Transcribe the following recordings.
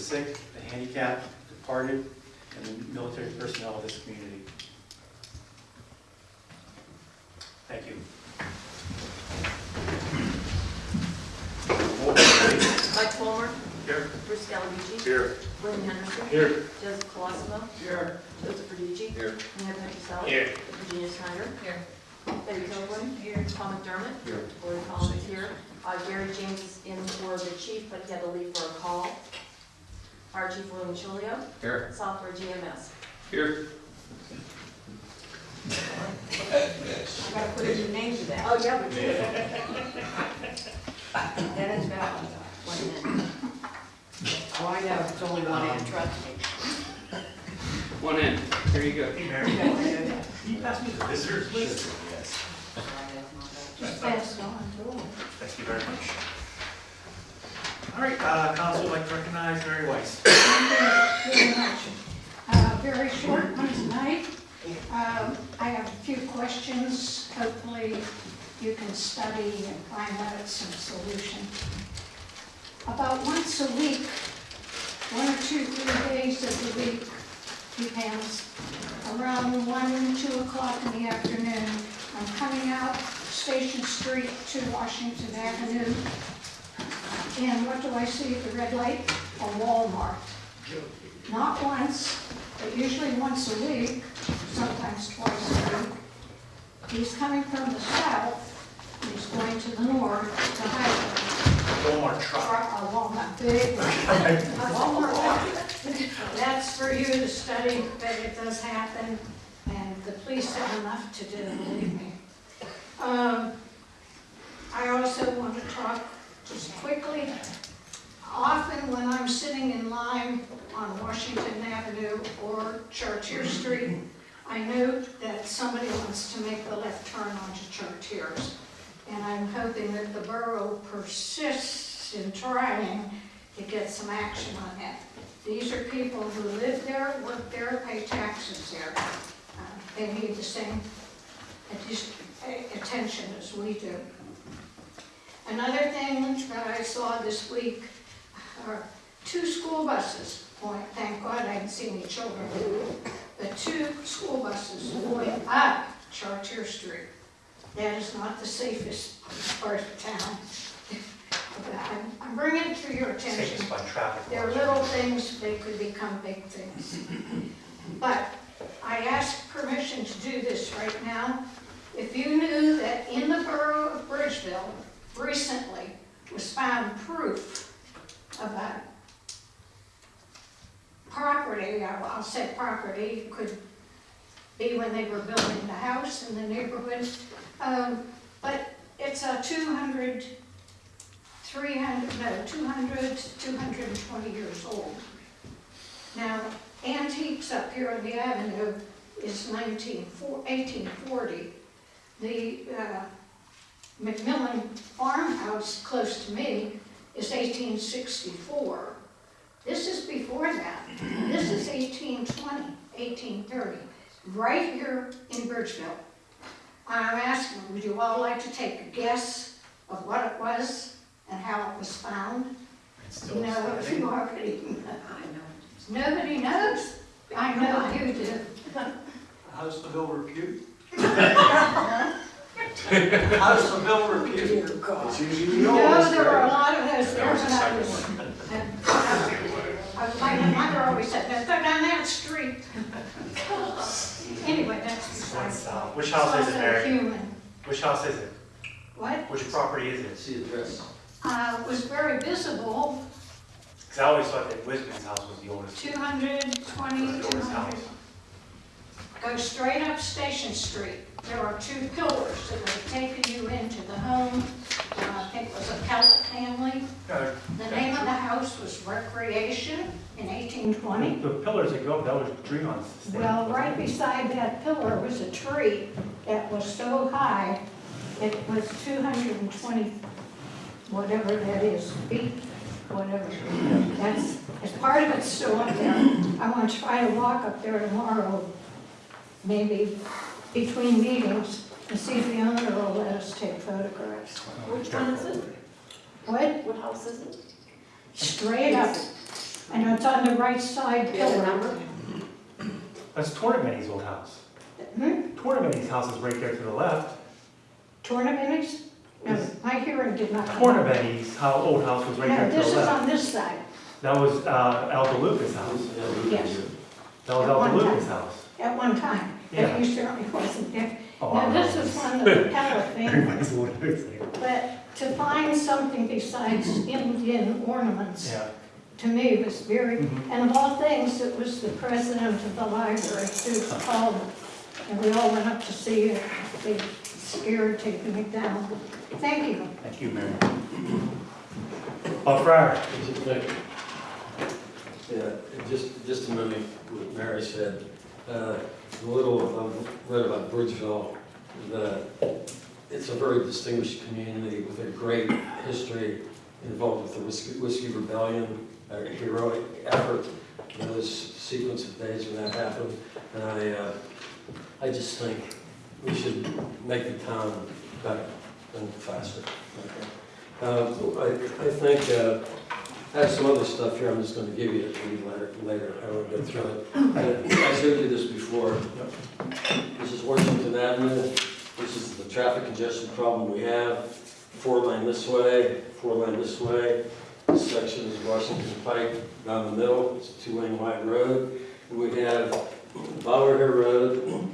sick, the handicapped, departed, and the military personnel of this community. Thank you. Roll call, please. Mike Fulmer, Here. Bruce Gallarducci, Here. William Henderson, Here. Joseph Colosimo, Here. Joseph Verducci, Here. Mayor Petrosella, Here. Virginia Snyder, Here. Betty Kilgore, Here. Tom McDermott, Here. Lori Collins is here. Uh, Gary James is in for the chief, but he had to leave for a call. Fire Chief William Chilio, Here. Southborough GMS. Here. I gotta put a new name to that. Oh, yeah, we did. Dennis Valentine. One minute. Oh, I know, it's only one end, trust me. One in, here you go. Hey, You Mary. don't that. Can you pass me the visitors list? Just pass it on to them. Thank you very much. All right, uh, council would like to recognize Mary Weiss. very much. Uh, Very short one tonight. Um, I have a few questions. Hopefully you can study and find out some solution. About once a week, one or two, three days of the week, depends, around one, two o'clock in the afternoon, I'm coming out Station Street to Washington Avenue. And what do I see at the red light? A Walmart. Not once, but usually once a week, sometimes twice a week. He's coming from the south, he's going to the north, to Highland. Walmart truck. A Walmart, big, a Walmart. truck. That's for you to study, but it does happen, and the police have enough to do, believe me. Um, I also want to talk just quickly. Often when I'm sitting in line on Washington Avenue or Chartier Street, I note that somebody wants to make the left turn onto Chartiers. And I'm hoping that the borough persists in trying to get some action on that. These are people who live there, work there, pay taxes there. Uh, They need the same attention as we do. Another thing that I saw this week are two school buses going, thank God I didn't see any children, but two school buses going up Chartier Street. That is not the safest part of town. I'm- I'm bringing it to your attention. Safest by traffic. They're little things, they could become big things. But I ask permission to do this right now. If you knew that in the borough of Bridgeville recently was found proof of a property, I'll say property, could be when they were building the house in the neighborhood, um, but it's a 200, 300, no, 200, 220 years old. Now, antiques up here on the avenue is 19, 1840. The uh, Macmillan farmhouse close to me is 1864. This is before that. This is 1820, 1830, right here in Bridgeville. I'm asking, would you all like to take a guess of what it was and how it was found? It's still No, standing. you already know. I know. Nobody knows. I know you do. How's the bill repute? How's the bill repute? Dear God. It's usually No, yours, there were a right? lot of those there That was when the I second was. one. and I was- My mother always said, "Now go down that street. Anyway, that's This one's besides. south. Which house is it, Mary? human. Which house is it? What? Which property is it? See the address. Uh, was very visible, Because I always thought that Wisman's house was the oldest. 220, was the oldest house. 200. Go straight up Station Street. There are two pillars that have taken you into the home. Uh, I think it was a Celtic family. Uh, The name of the house was Recreation in 1820. The pillars that go up, that was tree on. Well, right beside that pillar was a tree that was so high, it was 220, whatever that is, feet, whatever. That's, as part of it's still up there. I want to try to walk up there tomorrow, maybe between meetings, and see if the owner will let us take photographs. Which one is it? What? What house is it? Straight up, and it's on the right side Do you pillar. number? That's Tornabene's old house. Hmm? Tornabene's house is right there to the left. Tornabene's? No, my hearing did not come. up. Tornabene's how old house was right No, there to the left. this the is left. on this side, That was uh, Al DeLuca's house. yes, That was At Al one time. House. at one time, Yeah. but you certainly wasn't there. Oh, Now, this know. is one of the Pella families, Everybody's old house there. but to find something besides Indian ornaments, Yeah. to me was very, Mhm. and of all things, it was the president of the library who called, and we all went up to see it, they scared taking it down. Thank you. Thank you, Mary. Bob Fryer. Yeah, just, just a minute, what Mary said, uh, a little, I've read about Bridgeville, that it's a very distinguished community with a great history involved with the Whiskey, Whiskey Rebellion, a heroic effort, you know, this sequence of days when that happened, and I, uh, I just think we should make the town better and faster. okay? Uh, I, I think, uh, I have some other stuff here, I'm just gonna give you to read later, later, I won't go through it. I showed you this before. This is Washington Avenue, this is the traffic congestion problem we have. Four lane this way, four lane this way. This section is Washington Pike down the middle, it's a two lane wide road. And we have Bower Road,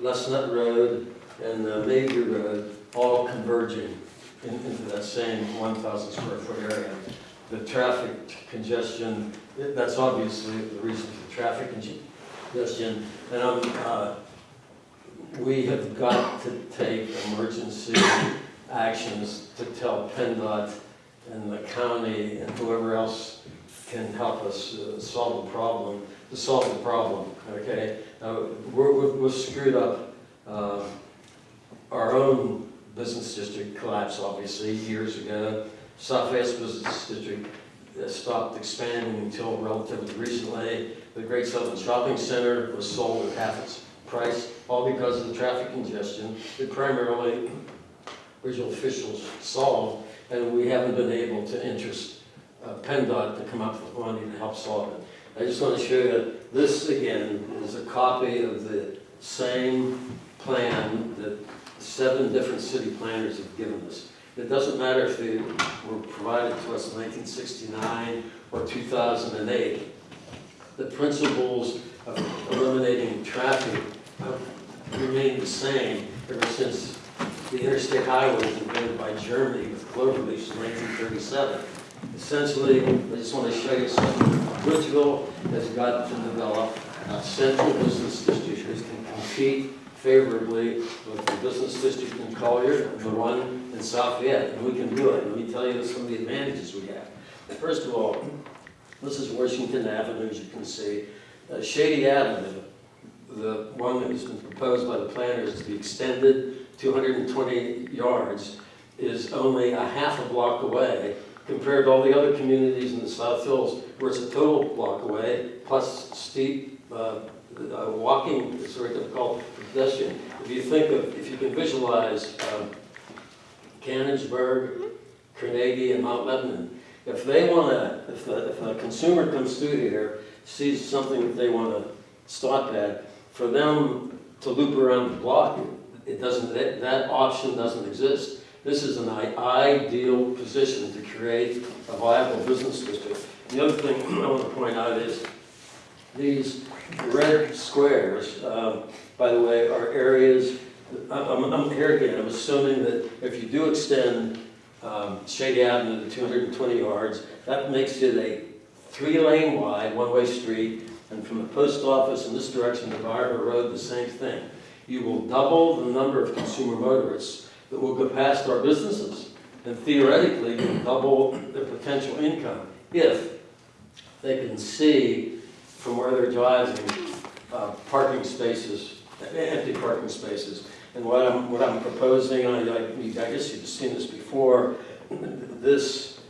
Lesnett Road, and uh, Mayview Road, all converging in- into that same one thousand square foot area the traffic congestion, that's obviously the reason for traffic congestion. And um, uh, we have got to take emergency actions to tell PennDOT and the county and whoever else can help us uh, solve the problem, to solve the problem, okay? We're we're screwed up. uh, Our own business district collapsed, obviously, years ago. Southwest Business District stopped expanding until relatively recently. The Great Southern Shopping Center was sold at half its price, all because of the traffic congestion that primarily regional officials solved, and we haven't been able to interest uh, PennDOT to come up with money to help solve it. I just want to show you, this again is a copy of the same plan that seven different city planners have given us. It doesn't matter if they were provided to us in 1969 or 2008. The principles of eliminating traffic have remained the same ever since the interstate highway was invented by Germany with cloverleafs in 1937. Essentially, I just want to show you something. Bridgeville has got to develop a central business district that can compete favorably with the business district in Collier and the one in Lafayette, and we can do it. Let me tell you some of the advantages we have. First of all, this is Washington Avenue, as you can see. Uh, Shady Avenue, the one that has been proposed by the planners to be extended 220 yards, is only a half a block away compared to all the other communities in the South Hills where it's a total block away, plus steep uh, uh, walking, it's very difficult pedestrian. If you think of, if you can visualize um, Canonsburg, Carnegie, and Mount Lebanon, if they want to, if a, if a consumer comes through here, sees something that they want to stop at, for them to loop around the block, it doesn't, that, that option doesn't exist. This is an ideal position to create a viable business district. The other thing I want to point out is these red squares, um, by the way, are areas, I'm, I'm- here again, I'm assuming that if you do extend um, Shady Avenue to 220 yards, that makes it a three-lane wide, one-way street, and from the post office in this direction to Barber Road, the same thing. You will double the number of consumer motorists that will go past our businesses, and theoretically, double their potential income if they can see from where they're driving uh, parking spaces, empty parking spaces. And what I'm, what I'm proposing, I, I I guess you've seen this before, this,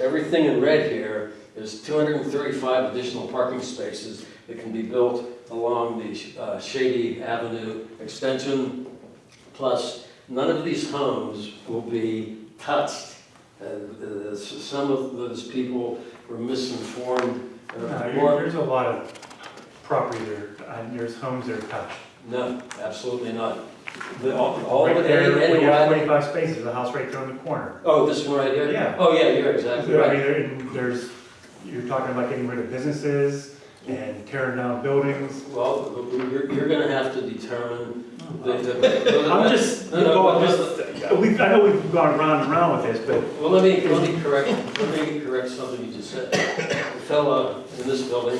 everything in red here is 235 additional parking spaces that can be built along the uh, Shady Avenue extension. Plus, none of these homes will be touched. Uh, Some of those people were misinformed Uh, No, there's a lot of property there, and there's homes that are touched. No, absolutely not. The, all, all Right of it, there, any, we any twenty-five spaces, the house right there in the corner. Oh, this one right here? Yeah. Oh, yeah, you're exactly I mean, right. there- and there's, you're talking about getting rid of businesses and tearing down buildings. Well, you're, you're gonna have to determine the, the. I'm just, No, no, I'm we've, I know we've gone round and round with this, but Well, let me, let me correct, let me correct something you just said. The fella in this building,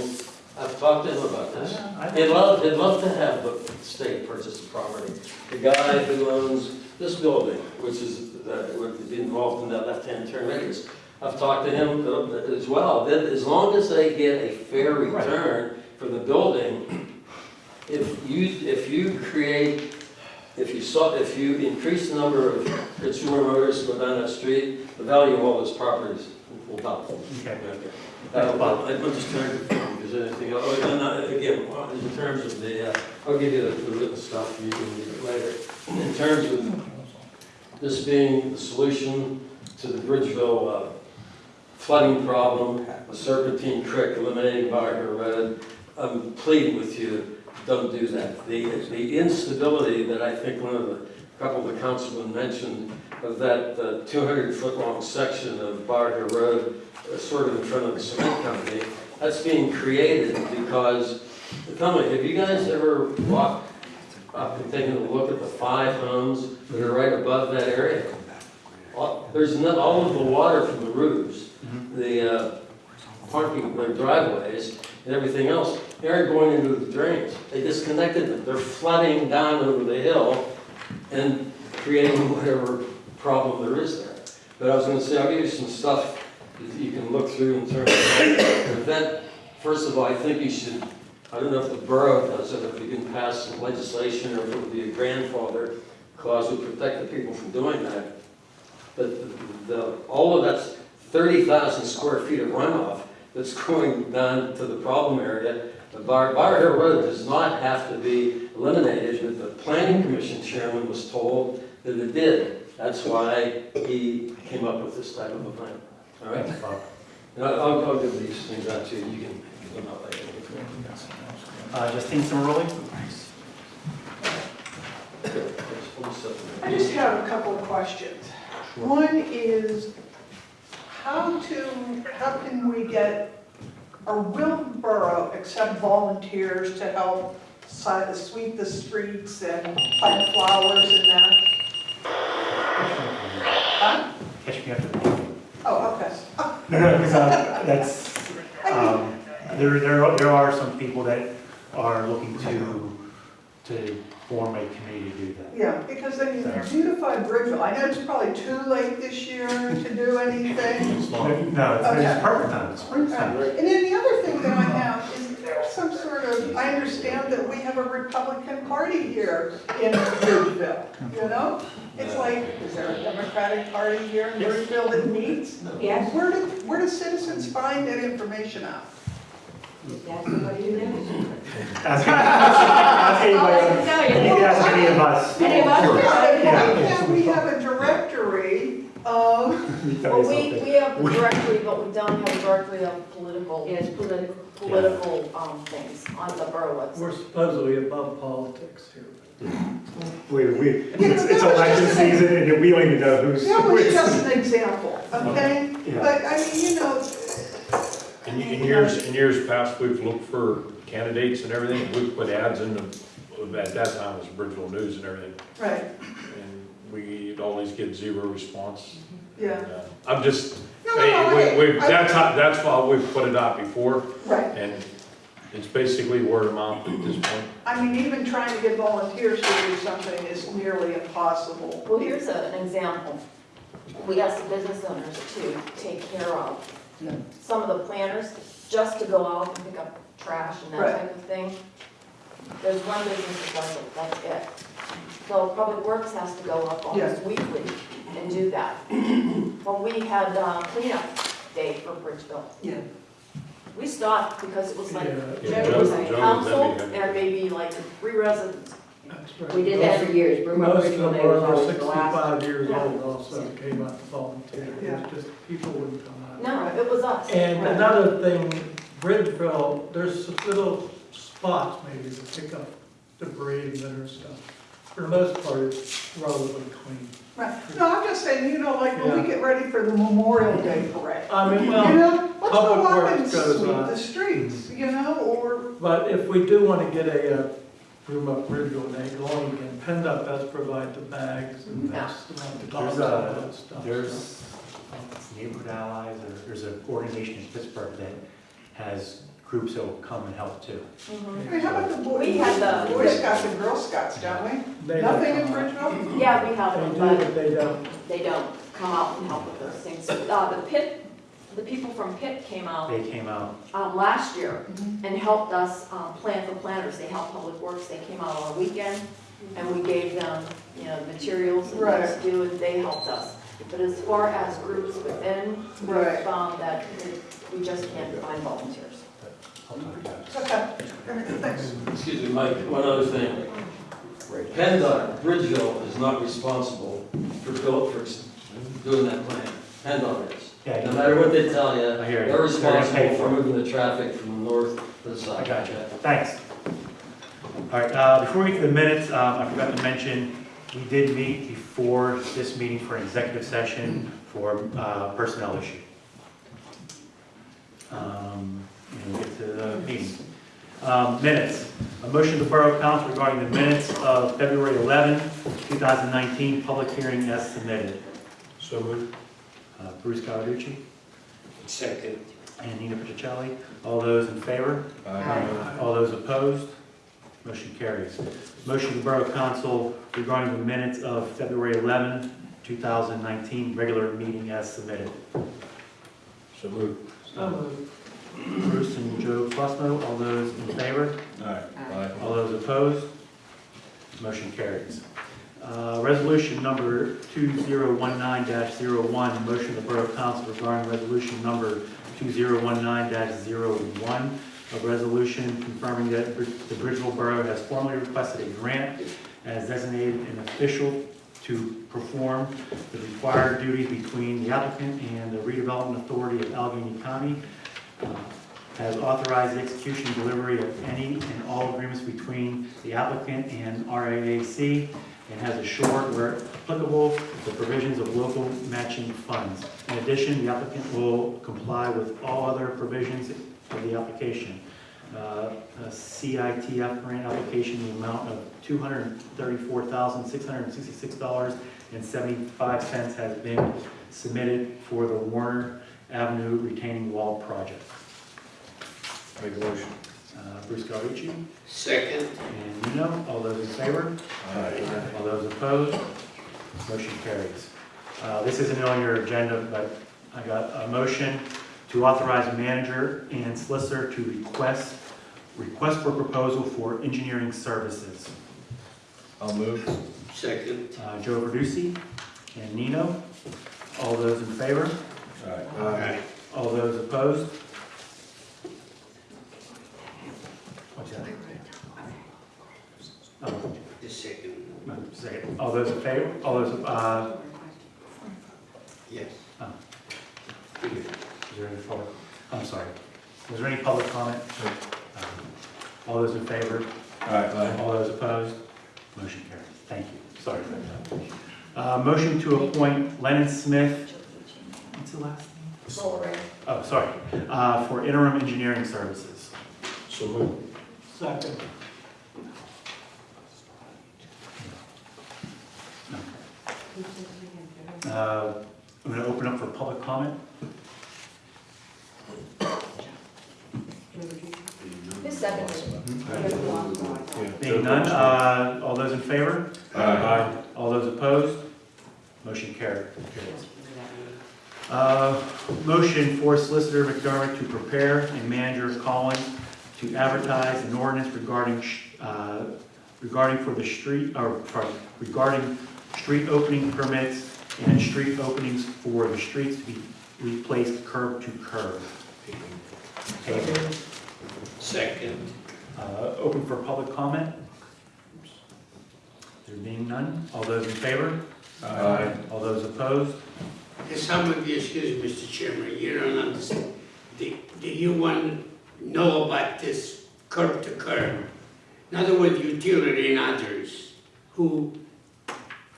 I've talked to him about this. He'd love, he'd love to have the state purchase the property. The guy who owns this building, which is, uh, would be involved in that left-hand turn radius, I've talked to him uh, as well, that as long as they get a fair return for the building, if you, if you create, if you saw, if you increase the number of consumer motors go down that street, the value of all those properties will double. Okay. Uh, well, just trying to if there's anything, oh, and, uh, again, in terms of the, uh, I'll give you the the written stuff, you can read it later. In terms of this being the solution to the Bridgeville uh, flooding problem, the Serpentine Creek, eliminating Barker Road, I'm pleading with you, don't do that. The, the instability that I think one of the, a couple of the councilmen mentioned of that 200-foot-long section of Barker Road, uh, sort of in front of the cement company, that's being created because, tell me, have you guys ever walked up and taken a look at the five homes that are right above that area? All- There's not, all of the water from the roofs, the uh, parking, the driveways, and everything else, they aren't going into the drains. They disconnected them. They're flooding down over the hill and creating whatever problem there is there. But I was gonna say, I'll give you some stuff that you can look through in terms of prevent, first of all, I think you should, I don't know if the borough does it, if you can pass some legislation, or if it would be a grandfather clause would protect the people from doing that. But the, the- all of that thirty thousand square feet of runoff that's going down to the problem area. The Bar, Bar Hill Road does not have to be eliminated, but the planning commission chairman was told that it did. That's why he came up with this type of a plan, all right? And I'll, I'll- I'll give these things out to you, you can give them out later. Uh, Justine Cimaroli? I just have a couple of questions. One is, how to, how can we get, or will the borough accept volunteers to help si- sweep the streets and plant flowers and that? Huh? Catch me up to the Oh, okay. No, no, because uh, that's, um, there, there, are- there are some people that are looking to, to form a committee to do that. Yeah, because I mean, beautify Bridgeville, I know it's probably too late this year to do anything. No, it's, it's perfect time, it's springtime. And then the other thing that I have is there's some sort of, I understand that we have a Republican Party here in Bridgeville, you know? It's like, is there a Democratic Party here in Bridgeville that meets? Yes. Where do, where do citizens find that information out? That's what you do. Ask, ask anybody, I can tell you. you can ask any of us. Any of us? Why Yeah. can't we have a directory of, Let me tell Well, we, we have the directory, but we don't have a directory of political, Yes, political. Political, um, things on the borough website. We're supposedly above politics here. We, we, it's, it's election season and we don't even know who's. that was just an example, okay? Yeah. But I mean, you know, In, in years, in years past, we've looked for candidates and everything, we've put ads in the, at that time it was Bridgeville News and everything, right, and we'd always get zero response. Yeah. I'm just, No, no, hey, no, we, we, I- that's how, that's why we've put it out before, Right. and it's basically word of mouth at this point. I mean, even trying to get volunteers to do something is nearly impossible. Well, here's a- an example. We asked the business owners to take care of some of the planners, just to go out and pick up trash and Right. that type of thing. There's one business that does it, that's it. So Public Works has to go up almost weekly and do that. When we had uh, cleanup day for Bridgeville, Yeah. we stopped because it was like, Yeah, it was Joe- like Joe council and Debbie and maybe like three residents. We did that for years. Burma Most of Original them Day was are always over the last. sixty-five years Yeah. old also came out to volunteer. Yeah. It's just, people wouldn't come out. No, it was us. And another thing Bridgeville, there's some little spots maybe to pick up debris and litter stuff. For the most part, it's relatively clean. Right. No, I'm just saying, you know, like when we get ready for the Memorial Day parade. I mean, You know, let's go up Works and goes sweep on. the streets, you know, or, but if we do want to get a, uh, room up Bridgeville, they go on again, PennDOT does provide the bags and Yeah. that's the There's dogs and all a, that stuff. there's, I Neighborhood Allies, or there's an organization in Pittsburgh that has groups that will come and help too. Mhm. I mean, how about the Boy, We had the- Boy Scouts and Girl Scouts, don't we? They don't Nothing in come out. Bridgeville? Yeah, we have They them, do, but but they don't. they don't come out and help with those things. Uh, the Pitt, the people from Pitt came out, They came out, um, last year and helped us, um, plan for planners. They helped Public Works. They came out on a weekend and we gave them, you know, materials and things to do and they helped us. But as far as groups within, we Right. found that we just can't find volunteers. Excuse me, Mike, one other thing. PennDOT, Bridgeville is not responsible for for doing that plan. PennDOT is. Yeah, No matter what they tell you, I hear you. they're They're gonna pay responsible for for it. moving the traffic from the north to the south. I got you, thanks. All right, uh, before we get to the minutes, um, I forgot to mention, we did meet before this meeting for an executive session for uh, personnel issue. Um, And we'll get to the meeting. Um, Minutes, a motion to Borough Council regarding the minutes of February 11, 2019, public hearing as submitted. So moved. Uh, Bruce Cawerucci Second. and Nina Pacicelli, all those in favor? Aye. All those opposed? Motion carries. Motion to Borough Council regarding the minutes of February 11, 2019, regular meeting as submitted. So moved. So moved. Bruce and all those in favor? Aye. All those opposed? Motion carries. Uh, Resolution number 2019-01, motion to Borough Council regarding resolution number 2019-01, a resolution confirming that Brid- the Bridgeville Borough has formally requested a grant as designated an official to perform the required duties between the applicant and the redevelopment authority of Allegheny County uh, has authorized the execution and delivery of any and all agreements between the applicant and RAAC, and has assured where applicable, the provisions of local matching funds. In addition, the applicant will comply with all other provisions of the application. Uh, A CITF grant application, in the amount of $234,666.75 has been submitted for the Warner Avenue retaining wall project. Make a motion. Uh, Bruce Cawerucci Second. and Nino, all those in favor? All those opposed? Motion carries. Uh, This isn't on your agenda, but I got a motion to authorize manager and solicitor to request, request for proposal for engineering services. I'll move. Second. Uh, Joe Verducci and Nino, all those in favor? Aye. All those opposed? What's that? Oh, The second. Second. All those in favor? All those, uh, Yes. Oh. is there any public, I'm sorry. Was there any public comment? Um, All those in favor? Aye. All those opposed? Motion carries. Thank you. Sorry for that. Uh, motion to appoint Lennon Smith, what's the last name? Lowering. Oh, sorry, uh, for interim engineering services. So moved. Second. Uh, I'm going to open up for public comment. Who's seconded? Being none, uh, all those in favor? Aye. All those opposed? Motion carried. Uh, Motion for Solicitor McDermott to prepare and manager Collins to advertise an ordinance regarding, uh, regarding for the street, or, sorry, regarding street opening permits and street openings for the streets to be replaced curb to curb. Paving. Second. Uh, Open for public comment? There being none, all those in favor? Aye. All those opposed? Some of you, excuse me, Mr. Chairman, you don't understand. Do do you want to know about this curb to curb. In other words, utility and others who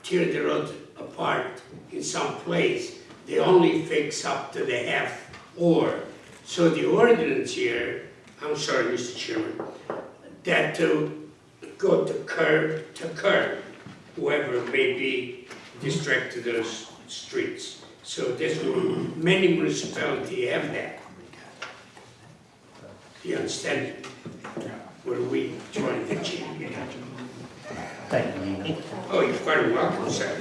tear the road apart in some place, they only fix up to the half or. So the ordinance here, I'm sorry, Mr. Chairman, that to go to curb to curb, whoever may be distracted those streets. So this will, many municipalities have that. Do you understand? Where we trying to achieve. Thank you, Nina. Oh, you're quite welcome, sir.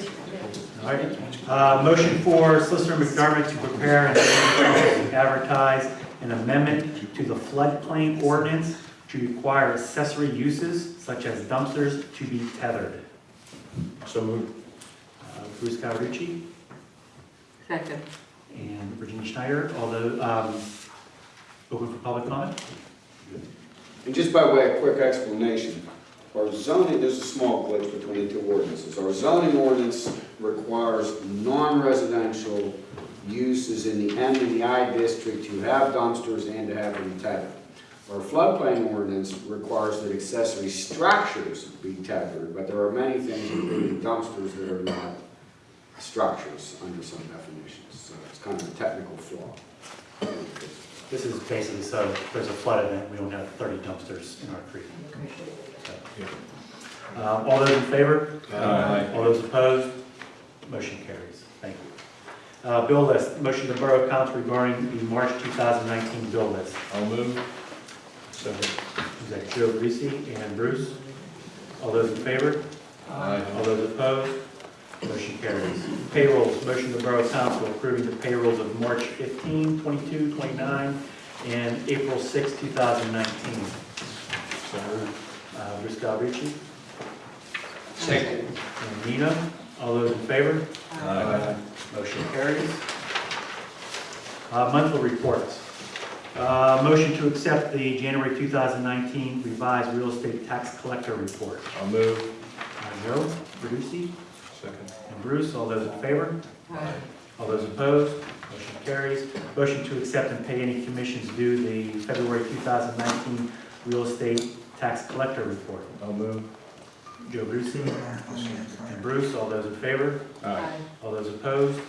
All right. Uh, Motion for Solicitor McDermott to prepare and advertise an amendment to the floodplain ordinance to require accessory uses such as dumpsters to be tethered. So moved. Uh, Bruce Cawerucci Second. and Virginia Schneider, although, um, open for public comment? And just by way of quick explanation, our zoning, there's a small glitch between the two ordinances. Our zoning ordinance requires non-residential uses in the M and the I district to have dumpsters and to have them tethered. Our floodplain ordinance requires that accessory structures be tethered, but there are many things, including dumpsters, that are not structures under some definitions. So it's kind of a technical flaw. This is basically so if there's a flood event, we don't have 30 dumpsters in our creek. So, um, All those in favor? Aye. All those opposed? Motion carries. Thank you. Uh, Bill list, motion to Borough Council regarding the March 2019 bill list. I'll move. Second. Is that Joe Greasy and Bruce? All those in favor? Aye. All those opposed? Motion carries. Payrolls, motion to Borough Council approving the payrolls of March 15, 22, 29, and April 6, 2019. So moved. Uh, Bruce Galbraith Second. and Nina, all those in favor? Aye. Motion carries. Uh, Monthly reports. Uh, Motion to accept the January 2019 revised real estate tax collector report. I'll move. Uh, Joe, Verducci, Second. and Bruce, all those in favor? All those opposed? Motion carries. Motion to accept and pay any commissions due the February 2019 real estate tax collector report. I'll move. Joe Brucey and Bruce, all those in favor? Aye. All those opposed?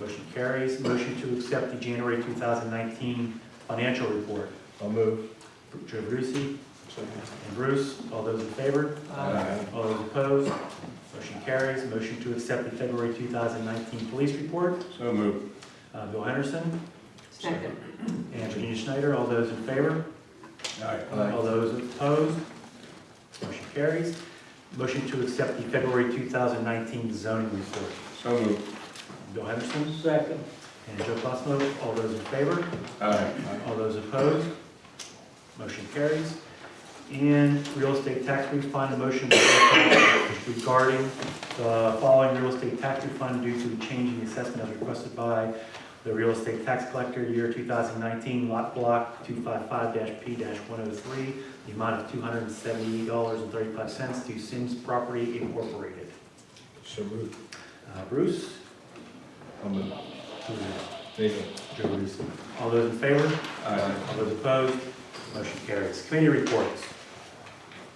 Motion carries. Motion to accept the January 2019 financial report. I'll move. Joe Brucey and Bruce, all those in favor? Aye. All those opposed? Motion carries. Motion to accept the February 2019 police report. So moved. Uh, Bill Henderson Second. and Virginia Schneider, all those in favor? Aye. All those opposed? Motion carries. Motion to accept the February 2019 zoning report. So moved. Bill Henderson Second. and Joe Cosmo, all those in favor? Aye. All those opposed? Motion carries. And real estate tax refund, a motion regarding the following real estate tax refund due to the change in the assessment as requested by the real estate tax collector, year 2019, lot block 255-P-103, the amount of $270.35 to Sims Property Incorporated. So moved. Uh, Bruce? I'll move. Who is it? Nathan. Joe. All those in favor? Aye. All those opposed? Motion carries. Committee reports.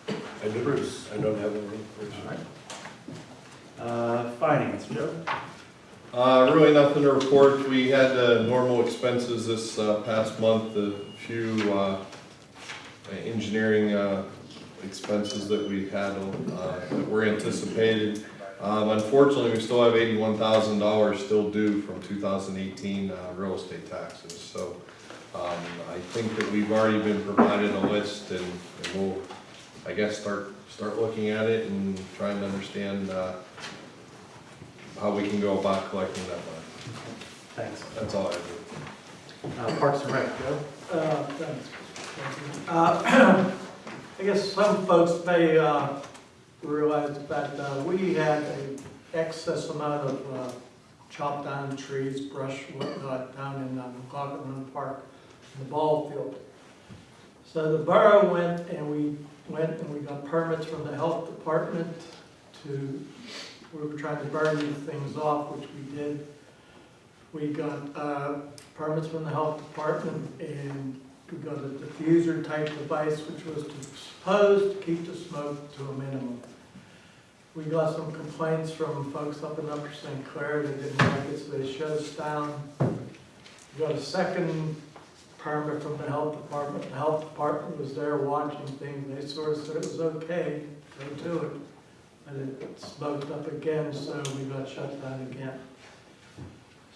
I do. Bruce. I don't have any. All right. Uh, Finance, Joe? Uh, really nothing to report. We had uh, normal expenses this uh, past month, a few uh, engineering uh, expenses that we had uh, that were anticipated. Um, Unfortunately, we still have eighty-one thousand dollars still due from two thousand eighteen uh, real estate taxes. So um, I think that we've already been provided a list and and we'll, I guess, start, start looking at it and trying to understand how we can go about collecting that money. Thanks. That's all I do. Uh, Parks and Rec, Joe? Uh, thanks. Uh, I guess some folks may uh, realize that uh, we had an excess amount of uh, chopped down trees, brush, whatnot, down in uh, McLaughlin Park, in the ball field. So the borough went and we went and we got permits from the health department to, we were trying to burn these things off, which we did. We got uh, permits from the health department and we got a diffuser type device which was supposed to keep the smoke to a minimum. We got some complaints from folks up in Upper St. Clair that didn't like it, so they shut us down. We got a second permit from the health department. The health department was there watching things. They sort of said it was okay, go to it. And it smoked up again, so we got shut down again.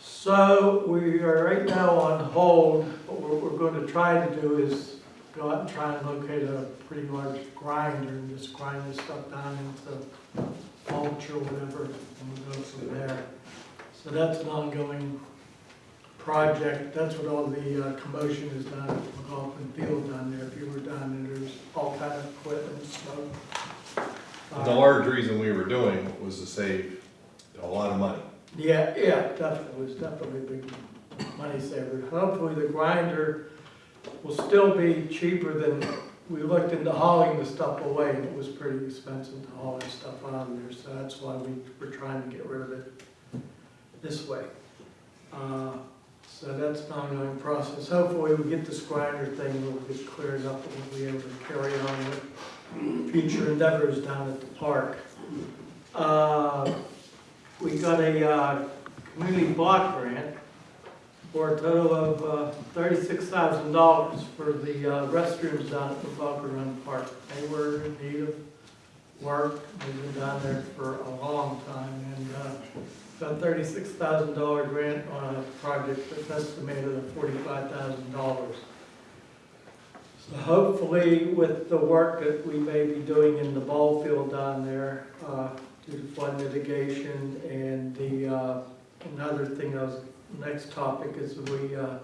So we are right now on hold. What we're, going to try to do is go out and try and locate a pretty large grinder and just grind this stuff down into mulch or whatever, and we'll go from there. So that's an ongoing project. That's what all the uh, commotion is down at McLaughlin Field down there. If you were down there, there's all kind of equipment, smoke. The large reason we were doing it was to save a lot of money. Yeah, yeah, definitely, it was definitely a big money saver. Hopefully the grinder will still be cheaper than, we looked into hauling the stuff away, it was pretty expensive to haul that stuff on there, so that's why we were trying to get rid of it this way. Uh, So that's an ongoing process. Hopefully we get this grinder thing, we'll get cleared up, and we'll be able to carry on with future endeavors down at the park. Uh, we got a uh, community block grant for a total of uh, thirty-six thousand dollars for the uh, restrooms down at the Bunker Run Park. They were in need of work, they've been down there for a long time, and uh, got thirty-six thousand dollar grant on a project that's estimated at forty-five thousand dollars. So hopefully with the work that we may be doing in the ball field down there, uh, due to flood mitigation and the, uh, another thing, I was, next topic is we, uh,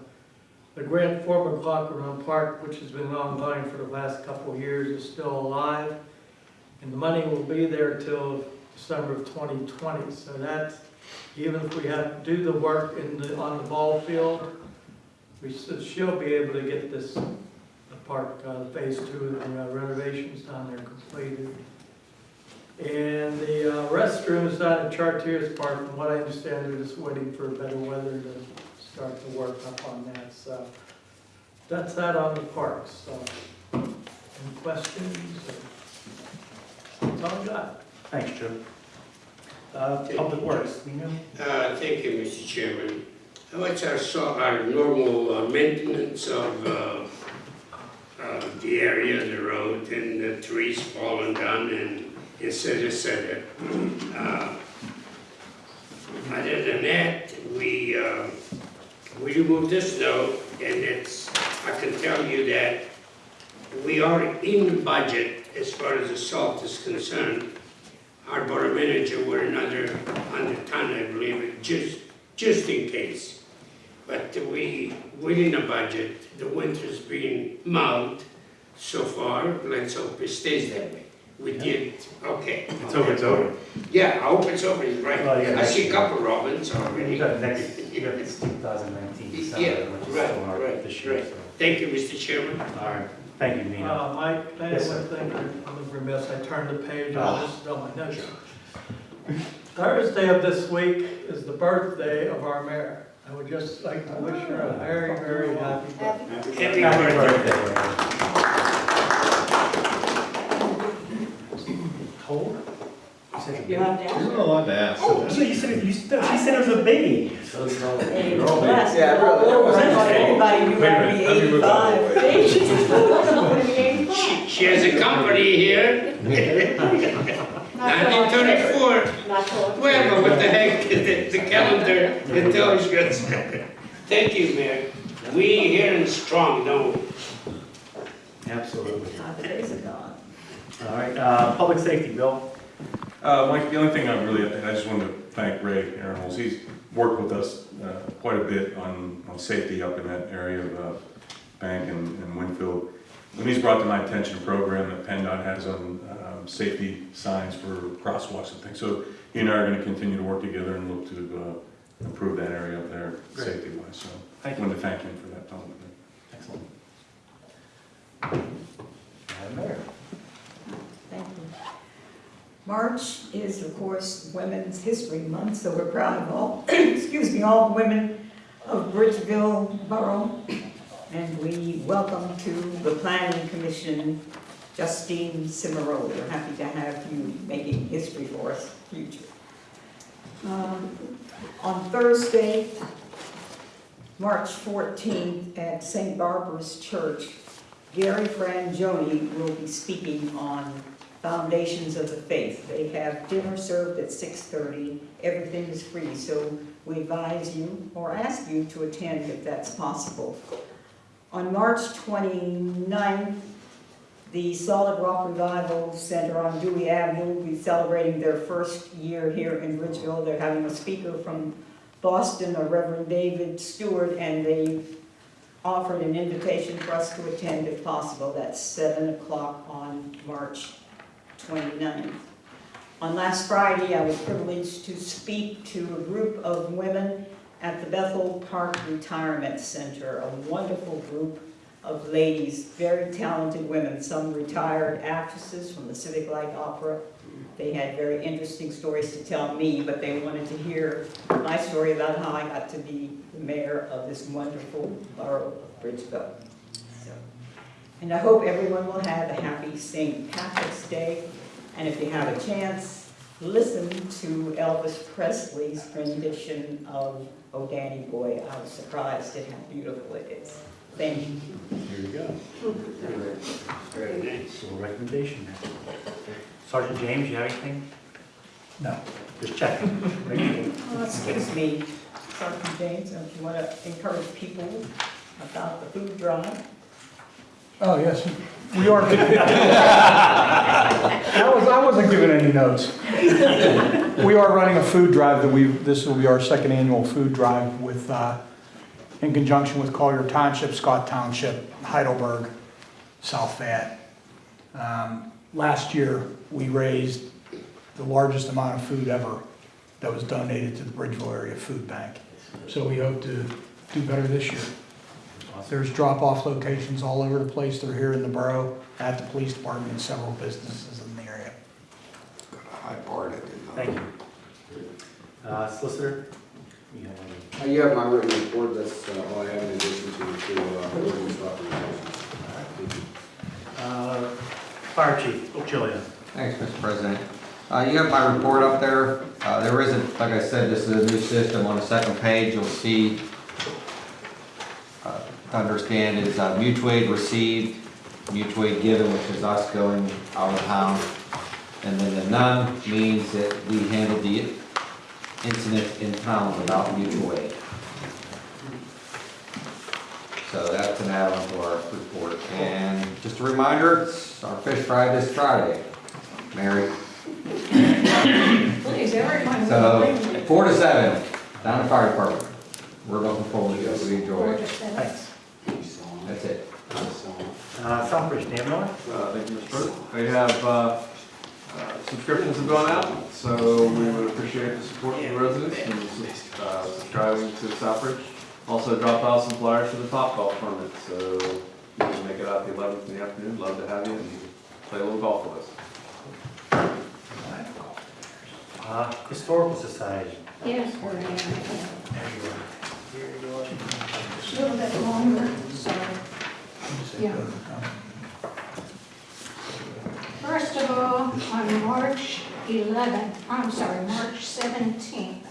the grant for McLaughlin Run Park, which has been ongoing for the last couple years, is still alive. And the money will be there till December of twenty twenty, so that's, even if we have to do the work in the, on the ball field, we should, she'll be able to get this, park, uh, phase two of the uh, renovations down there completed. And the uh, restrooms down at Chartiers Park, from what I understand, they're just waiting for better weather to start to work up on that, so. That's that on the parks, so. Any questions? That's all I got. Thanks, Joe. Uh, Public Works, we know? Uh, Thank you, Mr. Chairman. What's our, so- our normal uh, maintenance of uh, uh, the area, of the road, and the trees falling down and etc. etc. Uh, Other than that, we, uh, we removed this snow, and it's, I can tell you that we are in budget as far as the salt is concerned. Our borough manager were another hundred ton, I believe, just, just in case. But we, within the budget, the winter's been mild so far, let's hope it stays that way. We did, okay. It's over, it's over. Yeah, I hope it's over, you're right. Well, yeah, I see a next- couple robins You already. got next, you got this 2019 Yeah, which is right, still hard right, this year, right. so. Thank you, Mr. Chairman. All right, thank you, Nina. Uh, Mike, can I Yes, have sir. one thing? I'm remiss, I turned the page, Ah. I just on my notes. Thursday of this week is the birthday of our mayor. I would just like to wish her a ah, very, very happy birthday. Happy Happy birthday. birthday. Cold? You have to ask. allowed to ask. Oh, so you said, you said, she said it was a baby. So it's all- Hey, you're bless. Yeah, really, that was- I thought everybody knew Wait a how to minute, be let me move out of the eighty-five. She, she has a company here, nineteen thirty-four. Well, what the heck, the, the calendar, it tells you. it's- Thank you, Mayor. We here in strong, don't? Absolutely. The days are gone. All right, uh, public safety, Bill? Uh, Mike, the only thing I really, I just wanted to thank Ray Aaronholz. He's worked with us uh, quite a bit on, on safety up in that area of uh, Bank and and Winfield. And he's brought to my attention a program that PennDOT has on um, safety signs for crosswalks and things. So he and I are going to continue to work together and look to uh, improve that area up there, Great. safety-wise. So I Thank you. wanted to thank him for that publicly. Excellent. Madam Mayor? Thank you. March is, of course, Women's History Month, so we're proud of all, excuse me, all the women of Bridgeville Borough And we welcome to the Planning Commission Justine Cimaroli. We're happy to have you making history for us future. Um, On Thursday, March 14th, at St. Barbara's Church, Gary Frangioni will be speaking on foundations of the faith. They have dinner served at 6:30. Everything is free, so we advise you or ask you to attend if that's possible. On March 29th, the Solid Rock Revival Center on Dewey Avenue will be celebrating their first year here in Bridgeville. They're having a speaker from Boston, a Reverend David Stewart, and they've offered an invitation for us to attend if possible. That's 7 o'clock on March 29th. On last Friday, I was privileged to speak to a group of women at the Bethel Park Retirement Center, a wonderful group of ladies, very talented women, some retired actresses from the Civic Light Opera. They had very interesting stories to tell me, but they wanted to hear my story about how I got to be the mayor of this wonderful borough of Bridgeville. So, And I hope everyone will have a happy St. Patrick's Day. And if you have a chance, listen to Elvis Presley's rendition of Oh Danny Boy. I was surprised at how beautiful it is. Thank you. Here you go. Very nice. So recommendation there. Sergeant James, you have anything? No. Just checking. Right? Oh, Excuse me, Sergeant James, if you want to encourage people about the food drive. Oh, yes, we are. I was, I wasn't giving any notes. We are running a food drive that we, this will be our second annual food drive with, uh, in conjunction with Collier Township, Scott Township, Heidelberg, South Fayette. Um, Last year, we raised the largest amount of food ever that was donated to the Bridgeville Area Food Bank. So we hope to do better this year. There's drop-off locations all over the place. They're here in the borough, at the police department, and several businesses in the area. I barred it, didn't I? Thank you. Uh, Solicitor? You have any? Uh, You have my written report, that's uh, all I have in addition to the two uh, ordinance authorizations. Thank you. Uh, Fire Chief, Ochilia. Thanks, Mr. President. Uh, you have my report up there. Uh, there isn't, like I said, this is a new system. On the second page, you'll see, uh, understand is uh, mutual aid received, mutual aid given, which is us going out of town. And then the none means that we handled the incident in town without mutual aid. So that's an add-on to our report. And just a reminder, it's our fish fry this Friday. Mary. Please, everyone. So, four to seven, down at fire department. We're looking forward to it, we enjoy it. Thanks. That's it. Uh, Southbridge, Dan Miller? Uh, Thank you, Mr. President. We have, uh, uh, subscriptions have gone out, so we would appreciate the support of the residents in uh, subscribing to Southbridge. Also dropped off some flyers for the top golf tournament, so you can make it out the eleventh in the afternoon, love to have you and play a little golf with us. Uh, Historical Society. Yes, we're in. There. Here you are. A little bit longer, sorry. Yeah. First of all, on March 11th, I'm sorry, March 17th,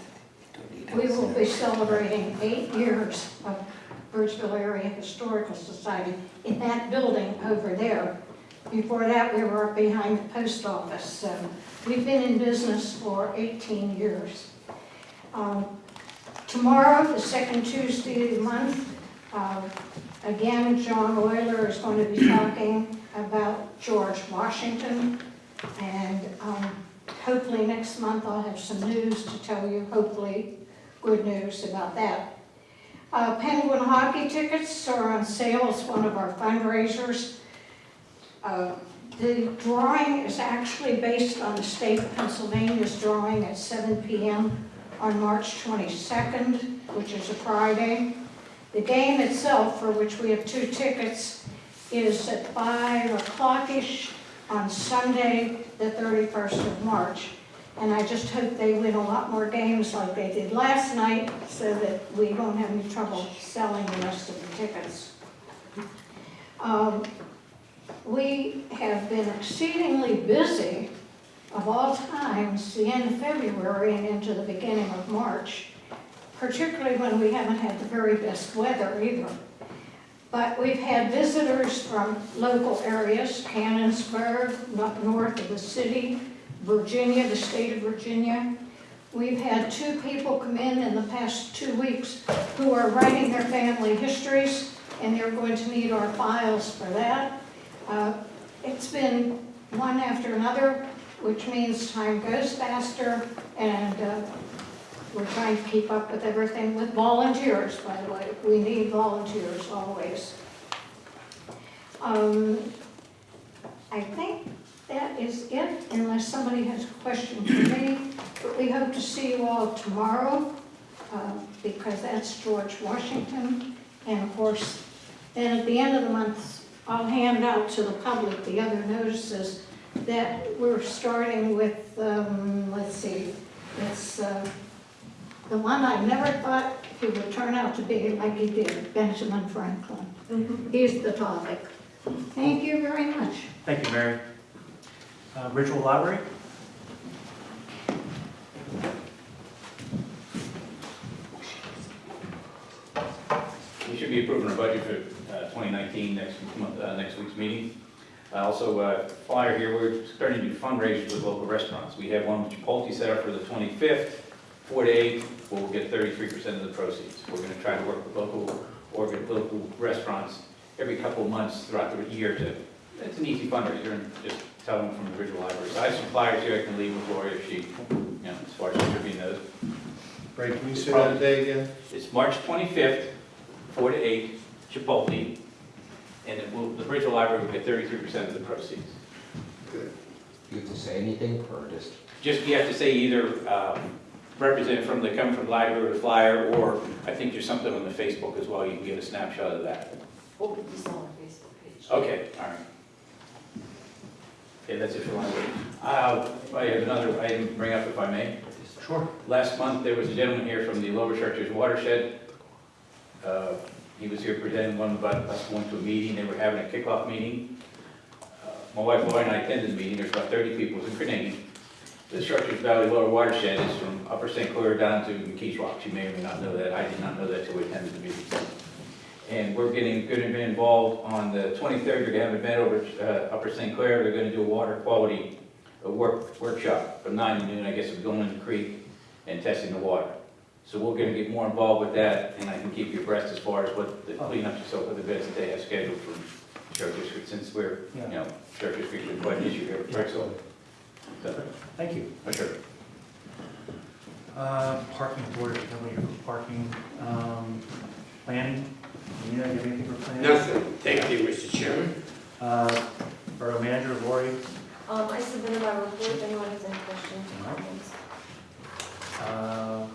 we will be celebrating eight years of Bridgeville Area Historical Society in that building over there. Before that, we were behind the post office, so we've been in business for 18 years. Um, Tomorrow, the second Tuesday of the month, uh, again, John Euler is going to be talking about George Washington. And um, hopefully next month I'll have some news to tell you, hopefully good news about that. Uh, Penguin hockey tickets are on sale as one of our fundraisers. Uh, The drawing is actually based on the state of Pennsylvania's drawing at 7 PM on March 22nd, which is a Friday. The game itself, for which we have two tickets, is at 5 o'clock-ish on Sunday, the 31st of March. And I just hope they win a lot more games like they did last night, so that we won't have any trouble selling the rest of the tickets. Um, We have been exceedingly busy of all times, the end of February and into the beginning of March, particularly when we haven't had the very best weather either. But we've had visitors from local areas, Canonsburg, up north of the city, Virginia, the state of Virginia. We've had two people come in in the past two weeks who are writing their family histories, and they're going to need our files for that. Uh, It's been one after another, which means time goes faster, and uh, we're trying to keep up with everything with volunteers, by the way. We need volunteers always. Um, I think that is it, unless somebody has a question for me. But we hope to see you all tomorrow, uh, because that's George Washington. And of course, then at the end of the month, I'll hand out to the public the other notices that we're starting with, um, let's see, it's, uh, the one I never thought he would turn out to be like he did, Benjamin Franklin. He's the topic. Thank you very much. Thank you, Mary. Uh, Bridgeville Library? We should be approving our budget for uh, 2019 next month, uh, next week's meeting. Uh, Also, uh, flyer here, we're starting to do fundraisers with local restaurants. We have one with Chipotle set up for the 25th, 4 to 8, we'll get 33% of the proceeds. We're going to try to work with local, organ, local restaurants every couple of months throughout the year to, it's an easy fundraiser, and just tell them from the original library. So I have some flyers here I can leave with Gloria if she, you know, as far as distributing those. Ray, can you say that day again? It's March 25th, 4 to 8, Chipotle, and it will, the Bridgeville Library will get 33% of the proceeds. Good. You have to say anything or just? Just, you have to say either um, represent from the, come from library or the flyer, or I think there's something on the Facebook as well, you can get a snapshot of that. What would you sell on our Facebook page? Okay, all right. Okay, that's it for library. Uh, I have another item to bring up if I may. Sure. Last month, there was a gentleman here from the Lower Chartiers Watershed. Uh, He was here presenting one about us going to a meeting, they were having a kickoff meeting. Uh, My wife Lori and I attended the meeting, there's about 30 people, it was in Carnegie. The Chartiers Valley Lower Watershed is from Upper St. Clair down to McKees Rock, you may or may not know that, I did not know that till we attended the meeting. And we're getting, going to be involved on the 23rd, they're going to have an event over at uh, Upper St. Clair, they're going to do a water quality work workshop from 9 to noon, I guess, we're going in the creek and testing the water. So we're gonna get more involved with that, and I can keep you abreast as far as what the cleanups and so forth, the events that they have scheduled for Church District, since we're, you know, Church District is quite an issue here, right, so. So, Thank you. for sure. Uh, Parking board, tell me your parking, um, planning. Nina, you have anything for planning? Nothing. Thank you, Mr. Chairman. Uh, Borough manager, Lori? Um, I submitted my report, if anyone has any questions or Alright. comments. Uh,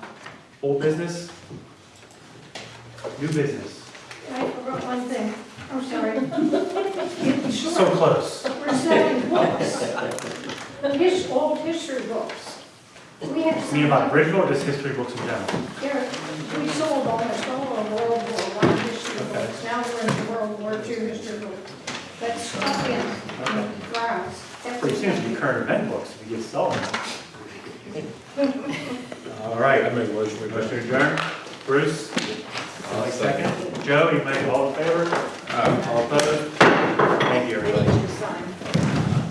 Old business? New business? I forgot one thing. I'm sorry. In So close. we're selling books. His, old history books. We have. You mean about Bridgeville or just history books in general? There, we sold almost all of World War One history books. Now we're into World War Two history books. But stuck in, in files. That's Pretty soon to be current event books if you get sold. All right. I make a motion, we Motion adjourned. Bruce? I'll second. Joe, you made all in favor? All opposed? Thank you, everybody.